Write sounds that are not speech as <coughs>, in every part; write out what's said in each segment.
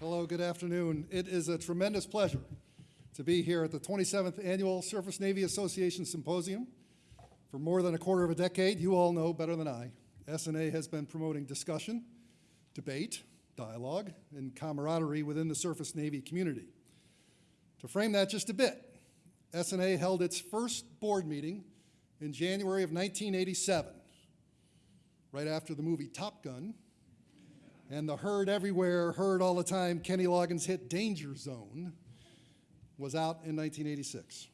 Hello, good afternoon. It is a tremendous pleasure to be here at the 27th Annual Surface Navy Association Symposium. For more than a quarter of a decade, you all know better than I, SNA has been promoting discussion, debate, dialogue, and camaraderie within the Surface Navy community. To frame that just a bit, SNA held its first board meeting in January of 1987, right after the movie Top Gun and the herd everywhere, heard all the time Kenny Loggins hit Danger Zone was out in 1986.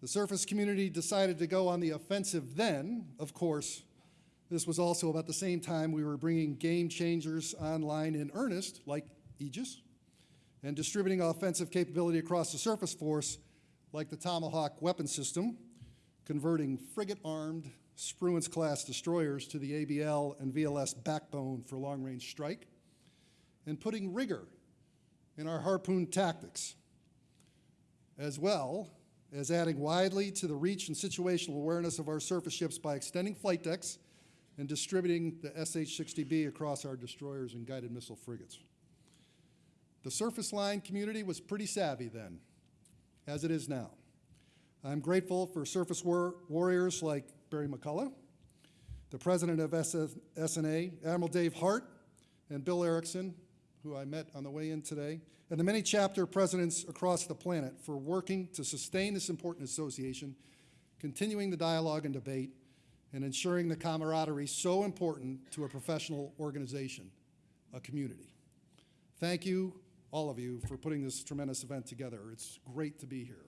The surface community decided to go on the offensive then. Of course, this was also about the same time we were bringing game changers online in earnest, like Aegis, and distributing offensive capability across the surface force, like the Tomahawk weapon system, converting frigate-armed Spruance-class destroyers to the ABL and VLS backbone for long-range strike, and putting rigor in our harpoon tactics, as well as adding widely to the reach and situational awareness of our surface ships by extending flight decks and distributing the SH-60B across our destroyers and guided missile frigates. The surface line community was pretty savvy then, as it is now. I'm grateful for surface war warriors like Barry McCullough, the president of SNA, Admiral Dave Hart, and Bill Erickson, who I met on the way in today, and the many chapter presidents across the planet for working to sustain this important association, continuing the dialogue and debate, and ensuring the camaraderie so important to a professional organization, a community. Thank you, all of you, for putting this tremendous event together. It's great to be here.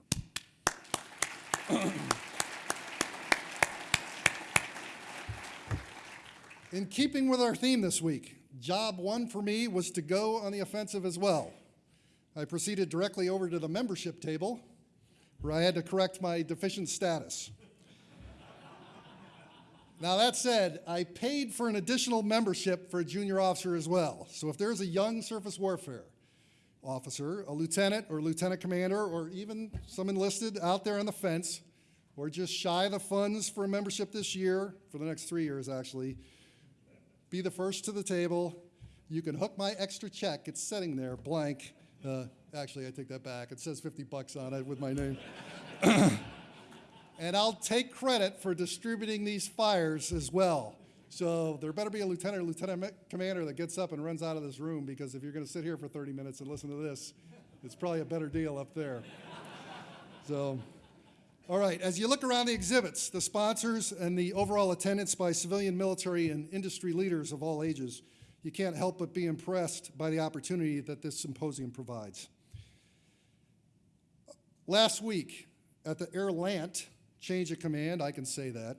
<clears throat> In keeping with our theme this week, job one for me was to go on the offensive as well. I proceeded directly over to the membership table where I had to correct my deficient status. now, that said, I paid for an additional membership for a junior officer as well. So if there's a young surface warfare officer, a lieutenant or lieutenant commander, or even some enlisted out there on the fence, or just shy of the funds for a membership this year, for the next three years actually, be the first to the table. You can hook my extra check. It's sitting there blank. Uh, actually, I take that back. It says 50 bucks on it with my name. <coughs> and I'll take credit for distributing these fires as well. So there better be a lieutenant or lieutenant commander that gets up and runs out of this room because if you're going to sit here for 30 minutes and listen to this, it's probably a better deal up there. So. All right, as you look around the exhibits, the sponsors, and the overall attendance by civilian, military, and industry leaders of all ages, you can't help but be impressed by the opportunity that this symposium provides. Last week, at the Airlant change of command, I can say that,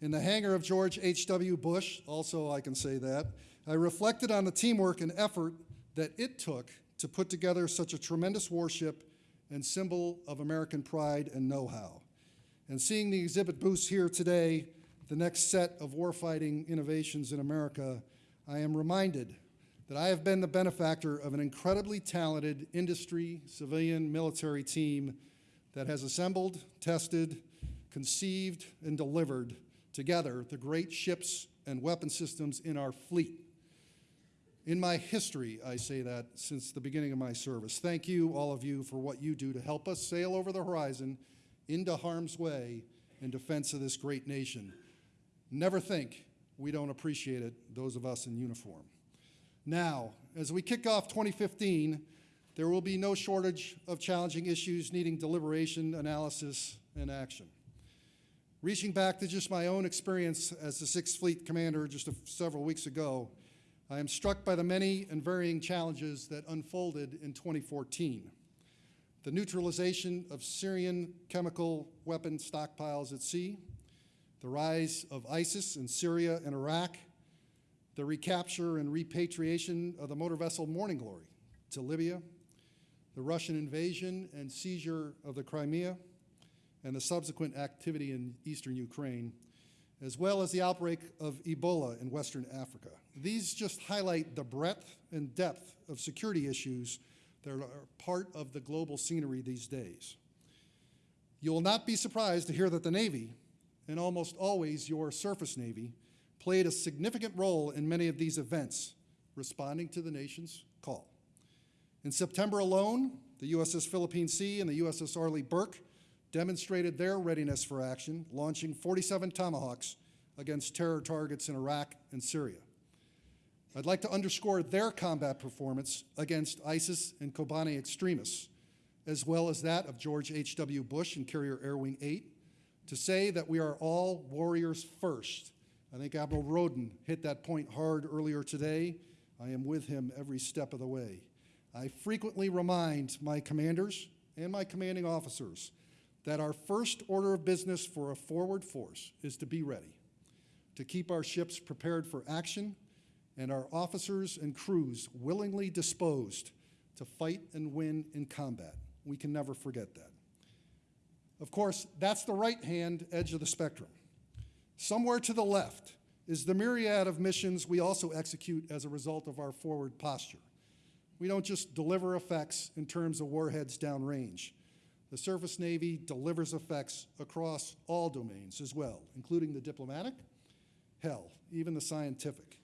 in the hangar of George H.W. Bush, also I can say that, I reflected on the teamwork and effort that it took to put together such a tremendous warship and symbol of American pride and know-how. And seeing the exhibit booths here today, the next set of warfighting innovations in America, I am reminded that I have been the benefactor of an incredibly talented industry, civilian, military team that has assembled, tested, conceived, and delivered together the great ships and weapon systems in our fleet. In my history, I say that since the beginning of my service. Thank you, all of you, for what you do to help us sail over the horizon into harm's way in defense of this great nation. Never think we don't appreciate it, those of us in uniform. Now, as we kick off 2015, there will be no shortage of challenging issues needing deliberation, analysis, and action. Reaching back to just my own experience as the Sixth Fleet Commander just several weeks ago, I am struck by the many and varying challenges that unfolded in 2014. The neutralization of Syrian chemical weapon stockpiles at sea, the rise of ISIS in Syria and Iraq, the recapture and repatriation of the motor vessel Morning Glory to Libya, the Russian invasion and seizure of the Crimea, and the subsequent activity in eastern Ukraine, as well as the outbreak of Ebola in Western Africa. These just highlight the breadth and depth of security issues that are part of the global scenery these days. You will not be surprised to hear that the Navy, and almost always your surface Navy, played a significant role in many of these events, responding to the nation's call. In September alone, the USS Philippine Sea and the USS Arleigh Burke demonstrated their readiness for action, launching 47 Tomahawks against terror targets in Iraq and Syria. I'd like to underscore their combat performance against ISIS and Kobani extremists, as well as that of George H.W. Bush and Carrier Air Wing 8, to say that we are all warriors first. I think Admiral Rowden hit that point hard earlier today. I am with him every step of the way. I frequently remind my commanders and my commanding officers that our first order of business for a forward force is to be ready, to keep our ships prepared for action, and our officers and crews willingly disposed to fight and win in combat. We can never forget that. Of course, that's the right-hand edge of the spectrum. Somewhere to the left is the myriad of missions we also execute as a result of our forward posture. We don't just deliver effects in terms of warheads downrange. The Surface Navy delivers effects across all domains as well, including the diplomatic, hell, even the scientific.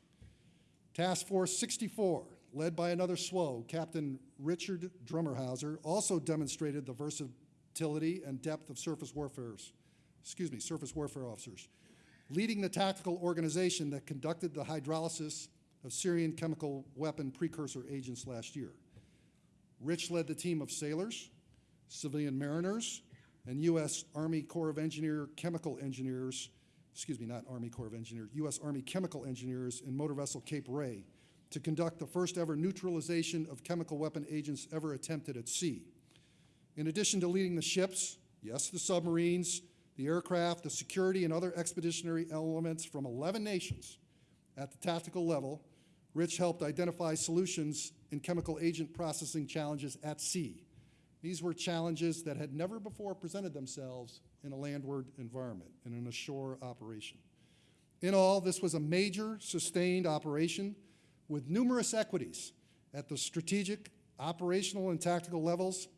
Task Force 64, led by another SWO, Captain Richard Dromerhauser, also demonstrated the versatility and depth of surface warfare's, excuse me, surface warfare officers, leading the tactical organization that conducted the hydrolysis of Syrian chemical weapon precursor agents last year. Rich led the team of sailors, civilian mariners, and U.S. Army Corps of Engineer chemical engineers, excuse me, not Army Corps of Engineers, U.S. Army chemical engineers in motor vessel Cape Ray to conduct the first ever neutralization of chemical weapon agents ever attempted at sea. In addition to leading the ships, yes, the submarines, the aircraft, the security, and other expeditionary elements from 11 nations at the tactical level, Rich helped identify solutions in chemical agent processing challenges at sea. These were challenges that had never before presented themselves in a landward environment and in a shore operation. In all, this was a major sustained operation with numerous equities at the strategic, operational, and tactical levels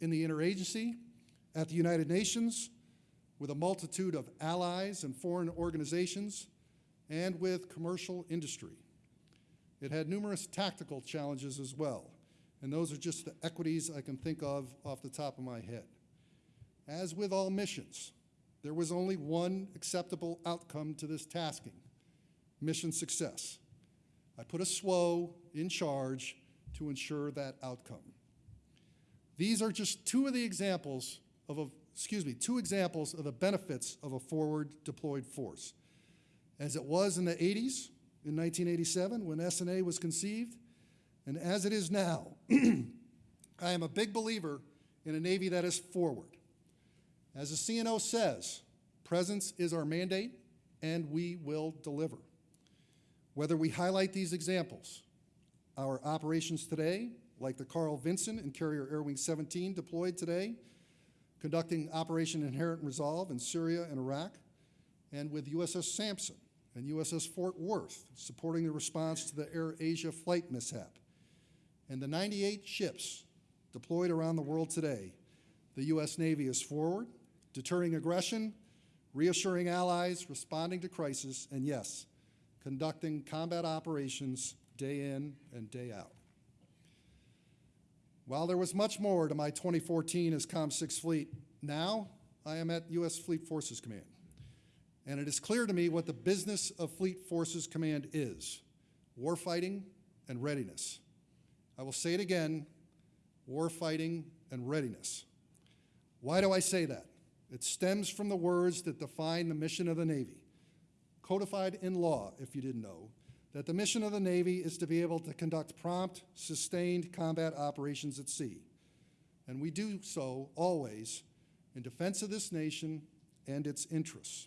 in the interagency, at the United Nations, with a multitude of allies and foreign organizations, and with commercial industry. It had numerous tactical challenges as well, and those are just the equities I can think of off the top of my head. As with all missions, there was only one acceptable outcome to this tasking, mission success. I put a SWO in charge to ensure that outcome. These are just two of the examples of, a, excuse me, two examples of the benefits of a forward deployed force. As it was in the 80s, in 1987 when SNA was conceived, and as it is now, <clears throat> I am a big believer in a Navy that is forward. As the CNO says, presence is our mandate, and we will deliver. Whether we highlight these examples, our operations today, like the Carl Vinson and Carrier Air Wing 17 deployed today, conducting Operation Inherent Resolve in Syria and Iraq, and with USS Sampson, and USS Fort Worth, supporting the response to the Air Asia flight mishap. And the 98 ships deployed around the world today, the U.S. Navy is forward, deterring aggression, reassuring allies, responding to crisis, and yes, conducting combat operations day in and day out. While there was much more to my 2014 as COM6 Fleet, now I am at U.S. Fleet Forces Command and it is clear to me what the business of Fleet Forces Command is warfighting and readiness. I will say it again warfighting and readiness. Why do I say that? It stems from the words that define the mission of the Navy, codified in law, if you didn't know, that the mission of the Navy is to be able to conduct prompt, sustained combat operations at sea. And we do so always in defense of this nation and its interests.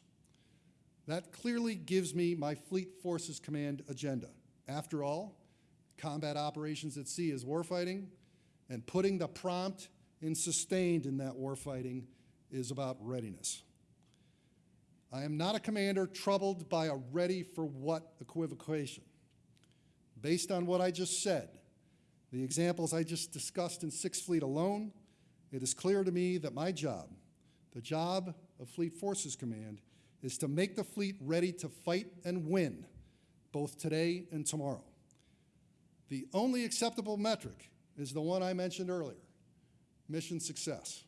That clearly gives me my Fleet Forces Command agenda. After all, combat operations at sea is warfighting, and putting the prompt and sustained in that warfighting is about readiness. I am not a commander troubled by a ready for what equivocation. Based on what I just said, the examples I just discussed in Sixth Fleet alone, it is clear to me that my job, the job of Fleet Forces Command, is to make the fleet ready to fight and win, both today and tomorrow. The only acceptable metric is the one I mentioned earlier, mission success.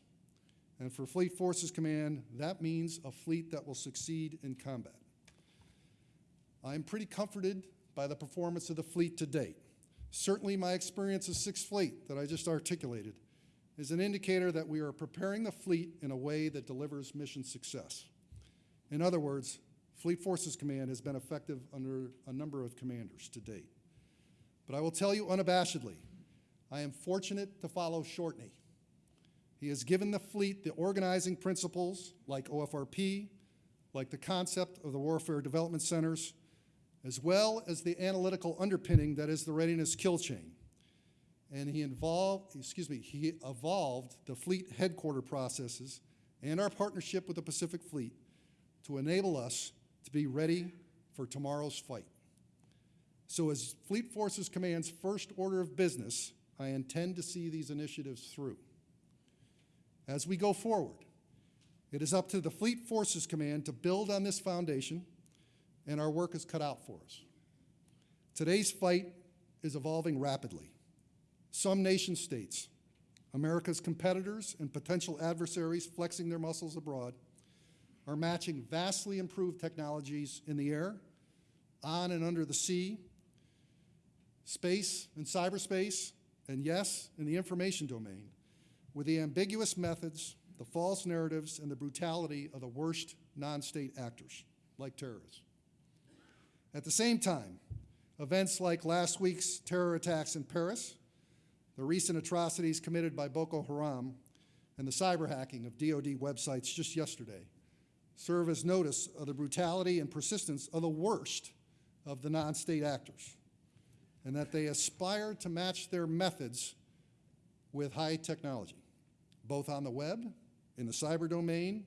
And for Fleet Forces Command, that means a fleet that will succeed in combat. I am pretty comforted by the performance of the fleet to date. Certainly, my experience of Sixth Fleet that I just articulated is an indicator that we are preparing the fleet in a way that delivers mission success. In other words, Fleet Forces Command has been effective under a number of commanders to date. But I will tell you unabashedly, I am fortunate to follow Gortney. He has given the fleet the organizing principles like OFRP, like the concept of the Warfare Development Centers, as well as the analytical underpinning that is the readiness kill chain. And he involved, excuse me, he evolved the fleet headquarter processes and our partnership with the Pacific Fleet to enable us to be ready for tomorrow's fight. So as Fleet Forces Command's first order of business, I intend to see these initiatives through. As we go forward, it is up to the Fleet Forces Command to build on this foundation, and our work is cut out for us. Today's fight is evolving rapidly. Some nation states, America's competitors and potential adversaries flexing their muscles abroad, are matching vastly improved technologies in the air, on and under the sea, space and cyberspace, and yes, in the information domain, with the ambiguous methods, the false narratives, and the brutality of the worst non-state actors, like terrorists. At the same time, events like last week's terror attacks in Paris, the recent atrocities committed by Boko Haram, and the cyber hacking of DoD websites just yesterday serve as notice of the brutality and persistence of the worst of the non-state actors, and that they aspire to match their methods with high technology, both on the web, in the cyber domain,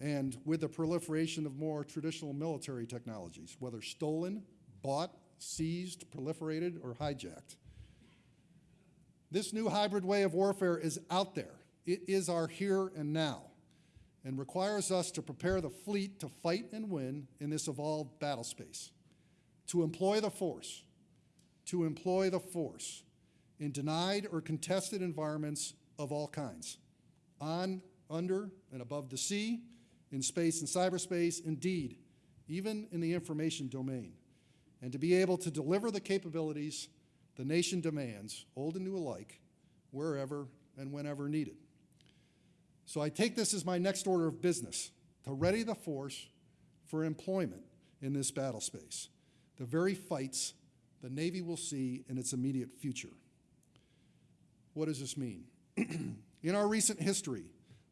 and with the proliferation of more traditional military technologies, whether stolen, bought, seized, proliferated, or hijacked. This new hybrid way of warfare is out there. It is our here and now and requires us to prepare the fleet to fight and win in this evolved battle space, to employ the force, to employ the force in denied or contested environments of all kinds, on, under, and above the sea, in space and cyberspace, indeed, even in the information domain, and to be able to deliver the capabilities the nation demands, old and new alike, wherever and whenever needed. So I take this as my next order of business, to ready the force for employment in this battle space, the very fights the Navy will see in its immediate future. What does this mean? <clears throat> in our recent history,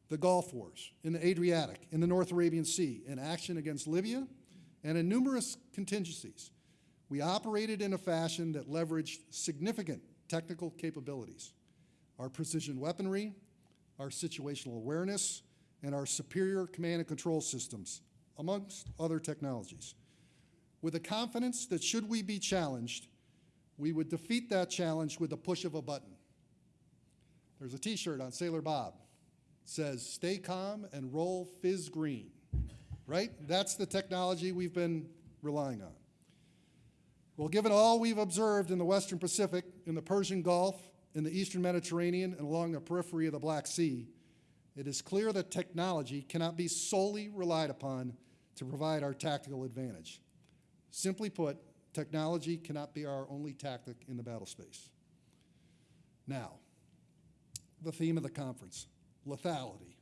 the Gulf Wars, in the Adriatic, in the North Arabian Sea, in action against Libya, and in numerous contingencies, we operated in a fashion that leveraged significant technical capabilities. Our precision weaponry, our situational awareness, and our superior command and control systems, amongst other technologies. With a confidence that should we be challenged, we would defeat that challenge with the push of a button. There's a t-shirt on Sailor Bob. It says, stay calm and roll FIS green, right? That's the technology we've been relying on. Well, given all we've observed in the Western Pacific, in the Persian Gulf, in the Eastern Mediterranean, and along the periphery of the Black Sea, it is clear that technology cannot be solely relied upon to provide our tactical advantage. Simply put, technology cannot be our only tactic in the battle space. Now, the theme of the conference, lethality.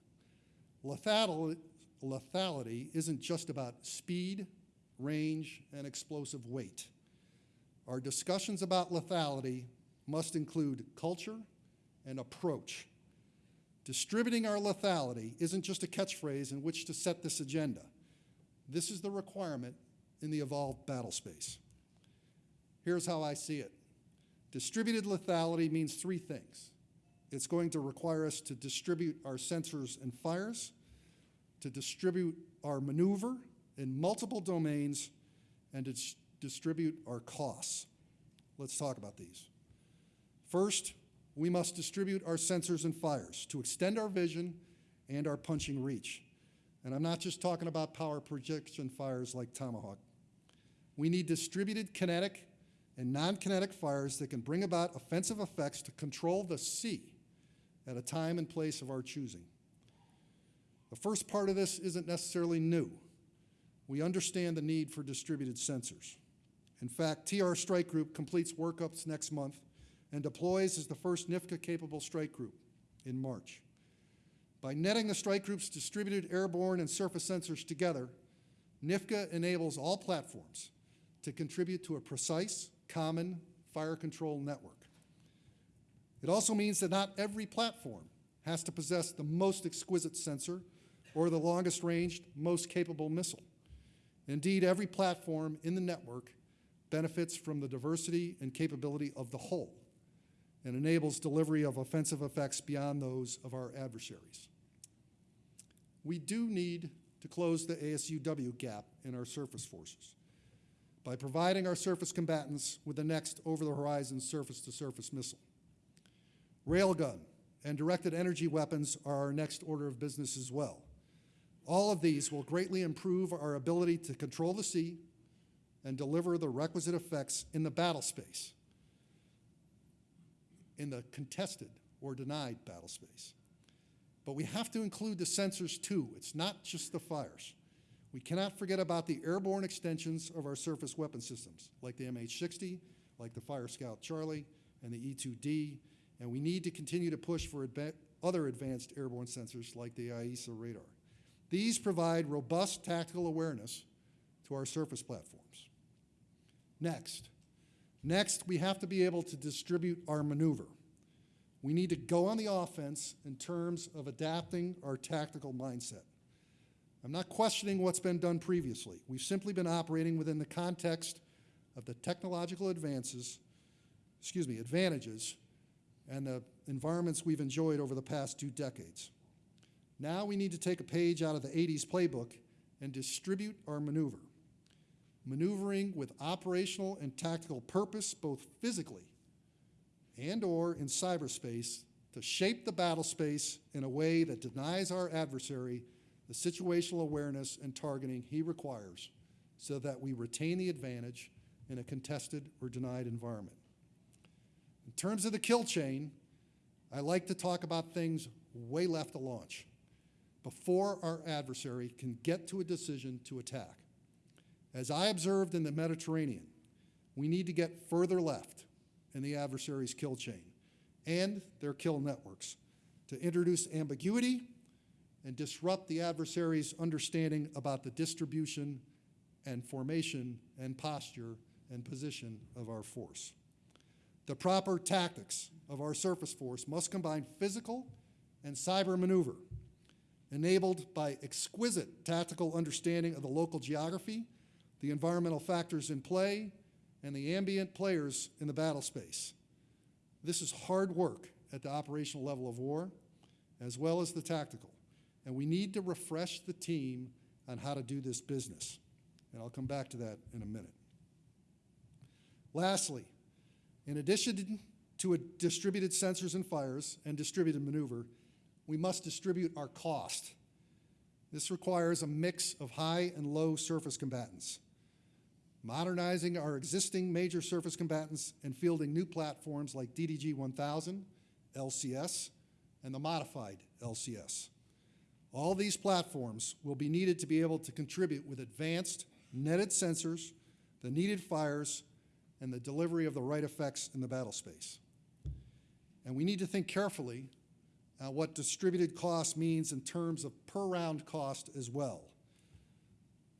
Lethality, lethality isn't just about speed, range, and explosive weight. Our discussions about lethality must include culture and approach. Distributing our lethality isn't just a catchphrase in which to set this agenda. This is the requirement in the evolved battle space. Here's how I see it. Distributed lethality means three things. It's going to require us to distribute our sensors and fires, to distribute our maneuver in multiple domains, and to distribute our costs. Let's talk about these. First, we must distribute our sensors and fires to extend our vision and our punching reach. And I'm not just talking about power projection fires like Tomahawk. We need distributed kinetic and non-kinetic fires that can bring about offensive effects to control the sea at a time and place of our choosing. The first part of this isn't necessarily new. We understand the need for distributed sensors. In fact, TR Strike Group completes workups next month and deploys as the first NIFC-CA-capable strike group in March. By netting the strike group's distributed airborne and surface sensors together, NIFC-CA enables all platforms to contribute to a precise, common fire control network. It also means that not every platform has to possess the most exquisite sensor or the longest ranged, most capable missile. Indeed, every platform in the network benefits from the diversity and capability of the whole and enables delivery of offensive effects beyond those of our adversaries. We do need to close the ASUW gap in our surface forces by providing our surface combatants with the next over-the-horizon surface-to-surface missile. Railgun and directed energy weapons are our next order of business as well. All of these will greatly improve our ability to control the sea and deliver the requisite effects in the battle space, in the contested or denied battle space. But we have to include the sensors too. It's not just the fires. We cannot forget about the airborne extensions of our surface weapon systems, like the MH-60, like the Fire Scout Charlie, and the E-2D, and we need to continue to push for adva other advanced airborne sensors like the AESA radar. These provide robust tactical awareness to our surface platforms. Next, next we have to be able to distribute our maneuver. We need to go on the offense in terms of adapting our tactical mindset. I'm not questioning what's been done previously. We've simply been operating within the context of the technological advances, excuse me, advantages and the environments we've enjoyed over the past two decades. Now we need to take a page out of the 80s playbook and distribute our maneuver. Maneuvering with operational and tactical purpose, both physically and or in cyberspace, to shape the battle space in a way that denies our adversary the situational awareness and targeting he requires so that we retain the advantage in a contested or denied environment. In terms of the kill chain, I like to talk about things way left of launch before our adversary can get to a decision to attack. As I observed in the Mediterranean, we need to get further left in the adversary's kill chain and their kill networks to introduce ambiguity and disrupt the adversary's understanding about the distribution and formation and posture and position of our force. The proper tactics of our surface force must combine physical and cyber maneuver enabled by exquisite tactical understanding of the local geography, the environmental factors in play, and the ambient players in the battle space. This is hard work at the operational level of war, as well as the tactical, and we need to refresh the team on how to do this business. And I'll come back to that in a minute. Lastly, in addition to a distributed sensors and fires and distributed maneuver, we must distribute our cost. This requires a mix of high and low surface combatants, modernizing our existing major surface combatants and fielding new platforms like DDG 1000, LCS, and the modified LCS. All these platforms will be needed to be able to contribute with advanced netted sensors, the needed fires, and the delivery of the right effects in the battle space. And we need to think carefully uh, what distributed cost means in terms of per round cost as well.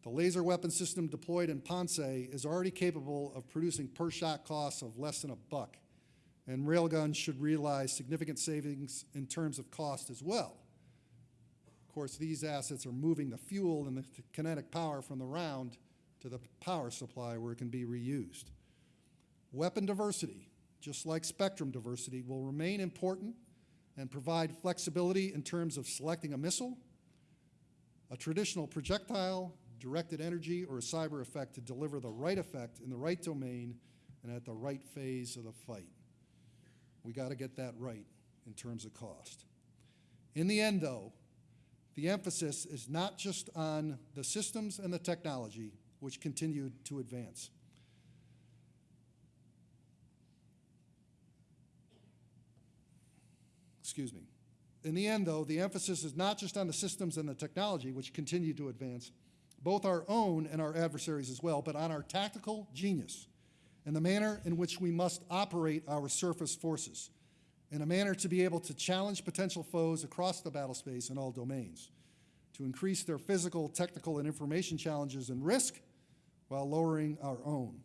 The laser weapon system deployed in Ponce is already capable of producing per shot costs of less than a buck, and railguns should realize significant savings in terms of cost as well. Of course, these assets are moving the fuel and the kinetic power from the round to the power supply where it can be reused. Weapon diversity, just like spectrum diversity, will remain important and provide flexibility in terms of selecting a missile, a traditional projectile, directed energy, or a cyber effect to deliver the right effect in the right domain and at the right phase of the fight. We got to get that right in terms of cost. In the end, though, the emphasis is not just on the systems and the technology, which continued to advance. Excuse me. In the end, though, the emphasis is not just on the systems and the technology, which continue to advance, both our own and our adversaries as well, but on our tactical genius and the manner in which we must operate our surface forces in a manner to be able to challenge potential foes across the battle space in all domains, to increase their physical, technical, and information challenges and risk while lowering our own,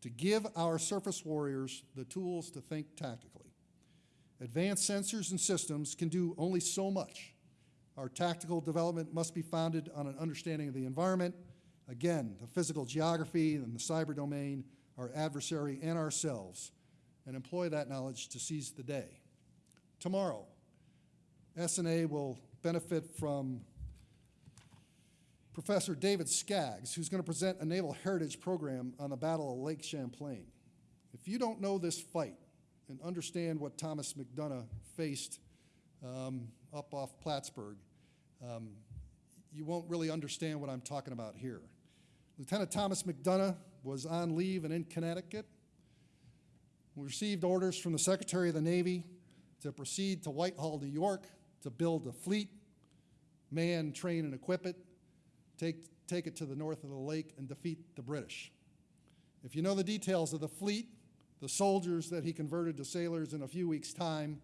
to give our surface warriors the tools to think tactically. Advanced sensors and systems can do only so much. Our tactical development must be founded on an understanding of the environment, again, the physical geography and the cyber domain, our adversary and ourselves, and employ that knowledge to seize the day. Tomorrow, SNA will benefit from Professor David Skaggs, who's going to present a Naval Heritage Program on the Battle of Lake Champlain. If you don't know this fight and understand what Thomas Macdonough faced um, up off Plattsburgh, um, you won't really understand what I'm talking about here. Lieutenant Thomas Macdonough was on leave and in Connecticut. We received orders from the Secretary of the Navy to proceed to Whitehall, New York, to build a fleet, man, train, and equip it, take, take it to the north of the lake, and defeat the British. If you know the details of the fleet, the soldiers that he converted to sailors in a few weeks' time,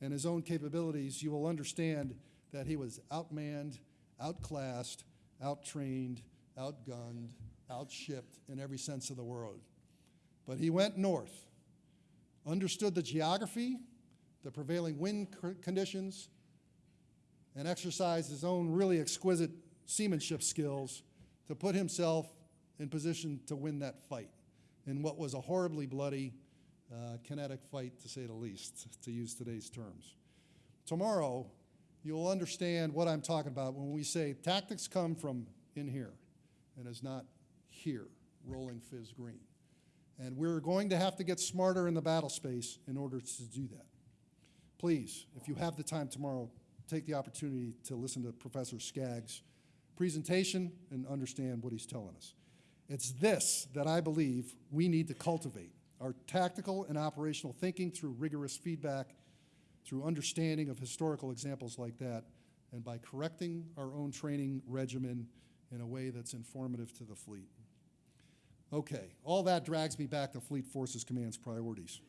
and his own capabilities, you will understand that he was outmanned, outclassed, outtrained, outgunned, outshipped in every sense of the word. But he went north, understood the geography, the prevailing wind conditions, and exercised his own really exquisite seamanship skills to put himself in position to win that fight in what was a horribly bloody, uh, kinetic fight, to say the least, to use today's terms. Tomorrow, you'll understand what I'm talking about when we say tactics come from in here and is not here, rolling FIS green. And we're going to have to get smarter in the battle space in order to do that. Please, if you have the time tomorrow, take the opportunity to listen to Professor Skaggs' presentation and understand what he's telling us. It's this that I believe we need to cultivate, our tactical and operational thinking through rigorous feedback, through understanding of historical examples like that, and by correcting our own training regimen in a way that's informative to the fleet. Okay, all that drags me back to Fleet Forces Command's priorities.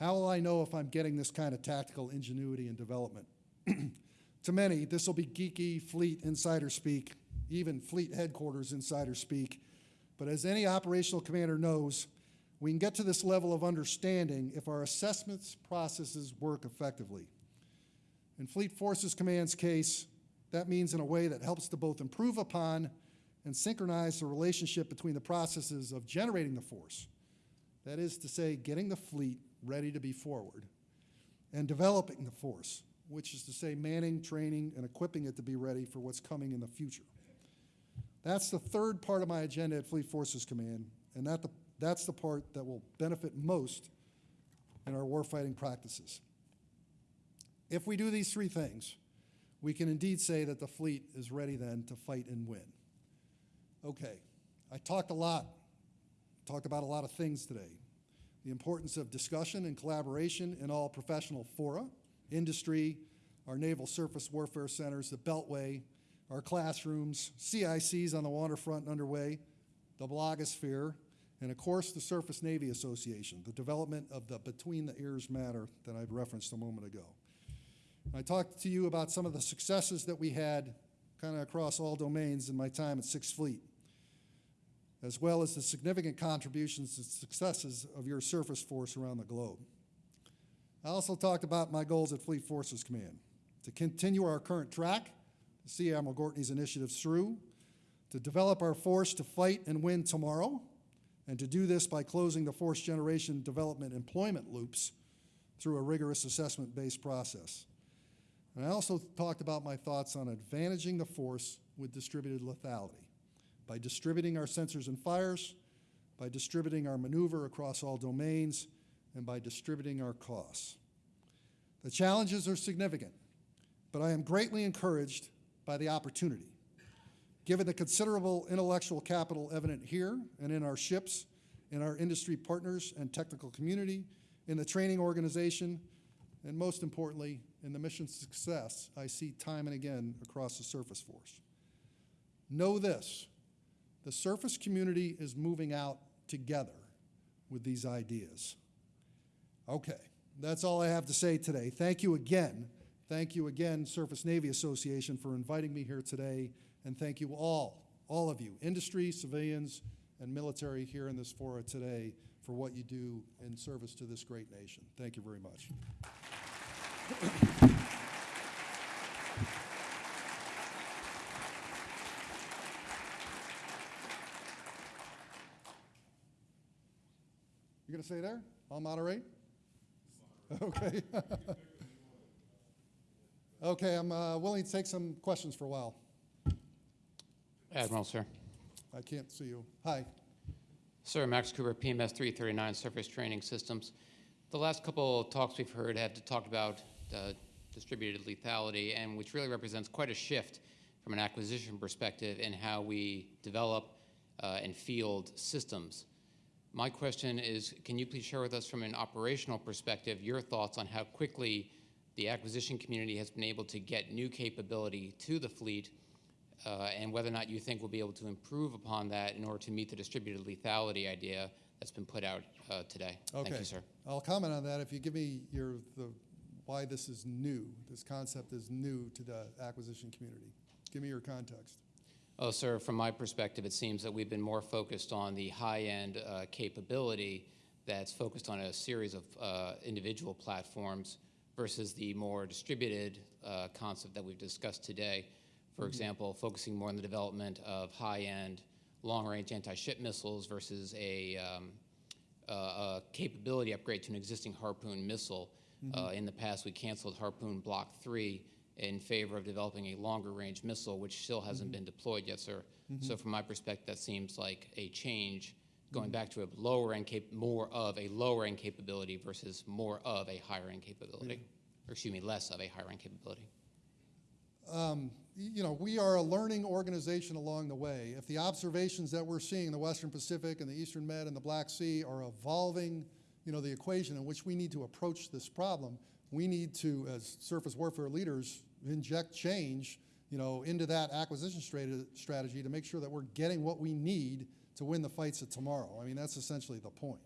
How will I know if I'm getting this kind of tactical ingenuity and development? <clears throat> to many, this will be geeky fleet insider speak, even fleet headquarters insider speak. But as any operational commander knows, we can get to this level of understanding if our assessments processes work effectively. In Fleet Forces Command's case, that means in a way that helps to both improve upon and synchronize the relationship between the processes of generating the force, that is to say, getting the fleet ready to be forward, and developing the force, which is to say manning, training, and equipping it to be ready for what's coming in the future. That's the third part of my agenda at Fleet Forces Command, and that the, that's the part that will benefit most in our warfighting practices. If we do these three things, we can indeed say that the fleet is ready then to fight and win. Okay, I talked a lot, talked about a lot of things today the importance of discussion and collaboration in all professional fora, industry, our naval surface warfare centers, the Beltway, our classrooms, CICs on the waterfront and underway, the blogosphere, and of course the Surface Navy Association, the development of the Between the Ears matter that I referenced a moment ago. I talked to you about some of the successes that we had kind of across all domains in my time at Sixth Fleet as well as the significant contributions and successes of your surface force around the globe. I also talked about my goals at Fleet Forces Command, to continue our current track, to see Admiral Gortney's initiatives through, to develop our force to fight and win tomorrow, and to do this by closing the force generation development employment loops through a rigorous assessment-based process. And I also talked about my thoughts on advantaging the force with distributed lethality by distributing our sensors and fires, by distributing our maneuver across all domains, and by distributing our costs. The challenges are significant, but I am greatly encouraged by the opportunity. Given the considerable intellectual capital evident here and in our ships, in our industry partners and technical community, in the training organization, and most importantly, in the mission success I see time and again across the surface force. Know this, the surface community is moving out together with these ideas. Okay, that's all I have to say today. Thank you again. Thank you again, Surface Navy Association, for inviting me here today. And thank you all, all of you, industry, civilians, and military here in this fora today for what you do in service to this great nation. Thank you very much. You gonna stay there? I'll moderate? Okay. <laughs> Okay, I'm uh, willing to take some questions for a while. Admiral, sir. I can't see you. Hi. Sir, Max Cooper, PMS 339 Surface Training Systems. The last couple of talks we've heard have talked about uh, distributed lethality, and which really represents quite a shift from an acquisition perspective in how we develop uh, and field systems. My question is, can you please share with us from an operational perspective your thoughts on how quickly the acquisition community has been able to get new capability to the fleet uh, and whether or not you think we'll be able to improve upon that in order to meet the distributed lethality idea that's been put out uh, today. Okay. Thank you, sir. I'll comment on that if you give me your, the, why this is new, this concept is new to the acquisition community. Give me your context. Oh, sir, from my perspective, it seems that we've been more focused on the high-end uh, capability that's focused on a series of uh, individual platforms versus the more distributed uh, concept that we've discussed today. For example, focusing more on the development of high-end, long-range anti-ship missiles versus a, um, uh, a capability upgrade to an existing Harpoon missile. Uh, in the past, we canceled Harpoon Block 3 in favor of developing a longer-range missile, which still hasn't been deployed yet, sir. So from my perspective, that seems like a change, going back to a lower-end cap, more of a lower-end capability versus more of a higher-end capability. Or excuse me, less of a higher-end capability. Um, You know, we are a learning organization along the way. If the observations that we're seeing in the Western Pacific and the Eastern Med and the Black Sea are evolving, you know, the equation in which we need to approach this problem, we need to, as surface warfare leaders, inject change, you know, into that acquisition strategy to make sure that we're getting what we need to win the fights of tomorrow. I mean, that's essentially the point.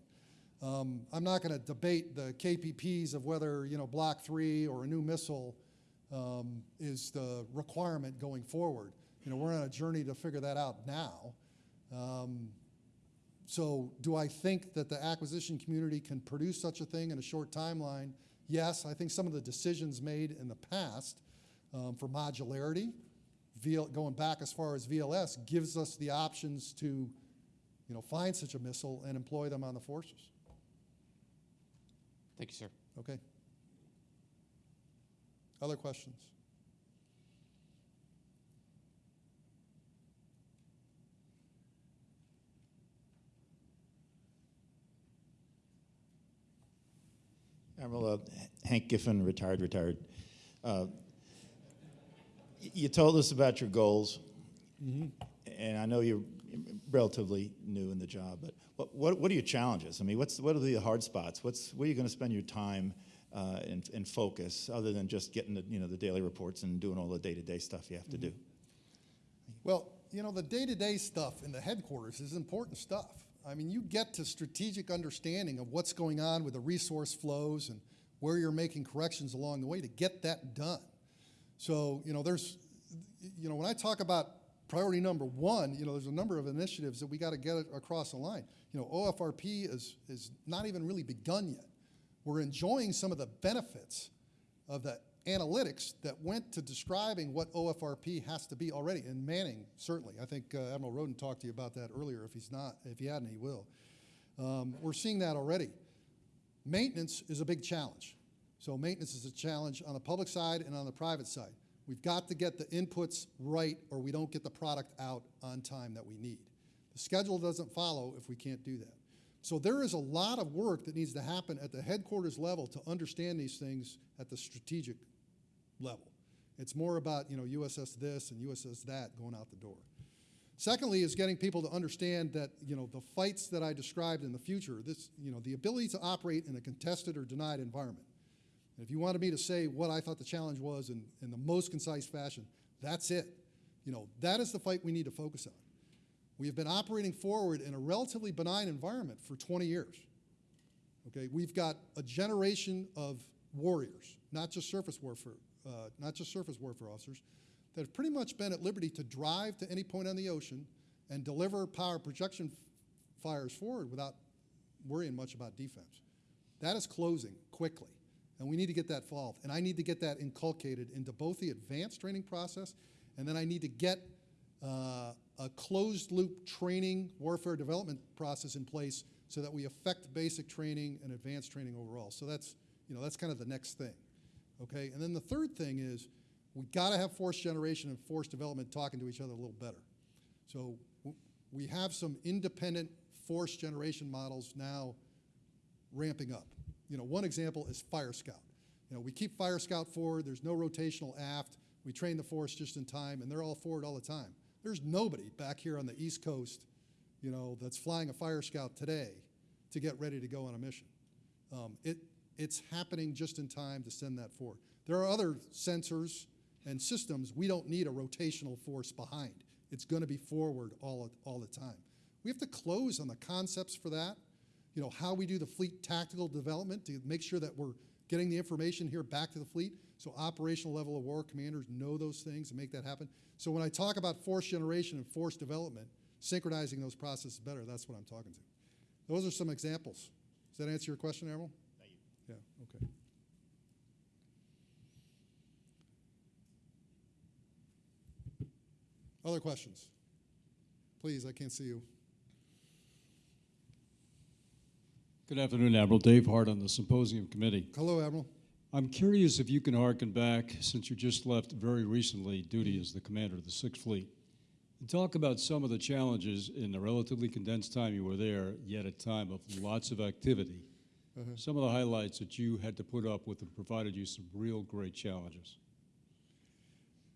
Um, I'm not going to debate the KPPs of whether, you know, Block 3 or a new missile um, is the requirement going forward. You know, we're on a journey to figure that out now. Um, So do I think that the acquisition community can produce such a thing in a short timeline? Yes, I think some of the decisions made in the past um, for modularity, VL, going back as far as VLS, gives us the options to, you know, find such a missile and employ them on the forces. Thank you, sir. Okay? Other questions? Admiral uh, Hank Giffin, retired, retired. Uh, y- You told us about your goals, and I know you're relatively new in the job, but what, what what are your challenges? I mean, what's, what are the hard spots? What's, where are you going to spend your time uh, and, and focus, other than just getting the, you know, the daily reports and doing all the day-to-day stuff you have to do? Well, you know, the day-to-day stuff in the headquarters is important stuff. I mean, you get to strategic understanding of what's going on with the resource flows and where you're making corrections along the way to get that done. So, you know, there's, you know, when I talk about priority number one, you know, there's a number of initiatives that we got to get across the line. You know, OFRP is, is not even really begun yet. We're enjoying some of the benefits of the analytics that went to describing what OFRP has to be already. And Manning, certainly. I think uh, Admiral Rowden talked to you about that earlier. If he's not, if he hadn't, he will. Um, we're seeing that already. Maintenance is a big challenge. So maintenance is a challenge on the public side and on the private side. We've got to get the inputs right or we don't get the product out on time that we need. The schedule doesn't follow if we can't do that. So there is a lot of work that needs to happen at the headquarters level to understand these things at the strategic level. It's more about, you know, USS this and USS that going out the door. Secondly, is getting people to understand that, you know, the fights that I described in the future, this, you know, the ability to operate in a contested or denied environment. If you wanted me to say what I thought the challenge was in, in the most concise fashion, that's it. You know, that is the fight we need to focus on. We have been operating forward in a relatively benign environment for 20 years. Okay, we've got a generation of warriors, not just surface warfare, uh, not just surface warfare officers, that have pretty much been at liberty to drive to any point on the ocean and deliver power projection fires forward without worrying much about defense. That is closing quickly, and we need to get that solved. And I need to get that inculcated into both the advanced training process, and then I need to get uh, a closed loop training warfare development process in place so that we affect basic training and advanced training overall. So that's you know that's kind of the next thing, okay. And then the third thing is we got to have force generation and force development talking to each other a little better. So we have some independent force generation models now ramping up. You know, one example is Fire Scout. You know, we keep Fire Scout forward. There's no rotational aft. We train the force just in time, and they're all forward all the time. There's nobody back here on the East Coast, you know, that's flying a Fire Scout today to get ready to go on a mission. Um, it, it's happening just in time to send that forward. There are other sensors and systems we don't need a rotational force behind. It's going to be forward all, all the time. We have to close on the concepts for that. You know, how we do the fleet tactical development to make sure that we're getting the information here back to the fleet so operational level of war commanders know those things and make that happen. So when I talk about force generation and force development, synchronizing those processes better, that's what I'm talking to. Those are some examples. Does that answer your question, Admiral? Thank you. Yeah, okay. Other questions? Please, I can't see you. Good afternoon, Admiral Dave Hart on the Symposium Committee. Hello, Admiral. I'm curious if you can hearken back, since you just left very recently duty as the commander of the Sixth Fleet, and talk about some of the challenges in the relatively condensed time you were there, yet a time of lots of activity. Some of the highlights that you had to put up with and provided you some real great challenges.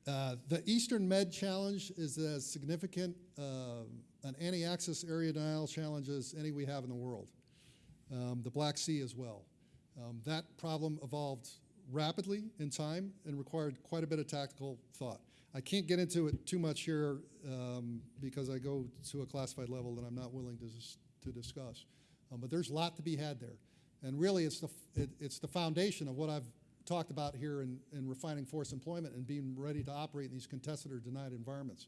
Uh, the Eastern Med Challenge is as significant uh, an anti-access area denial challenge as any we have in the world. Um, the Black Sea as well. Um, that problem evolved rapidly in time and required quite a bit of tactical thought. I can't get into it too much here um, because I go to a classified level that I'm not willing to, to discuss. Um, but there's a lot to be had there. And really, it's the, it, it's the foundation of what I've talked about here in, in refining force employment and being ready to operate in these contested or denied environments.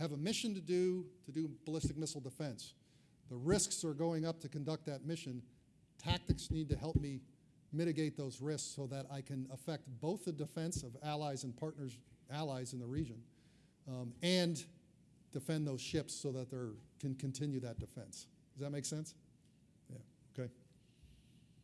Have a mission to do, to do ballistic missile defense. The risks are going up to conduct that mission. Tactics need to help me mitigate those risks so that I can affect both the defense of allies and partners, allies in the region, um, and defend those ships so that they can continue that defense. Does that make sense?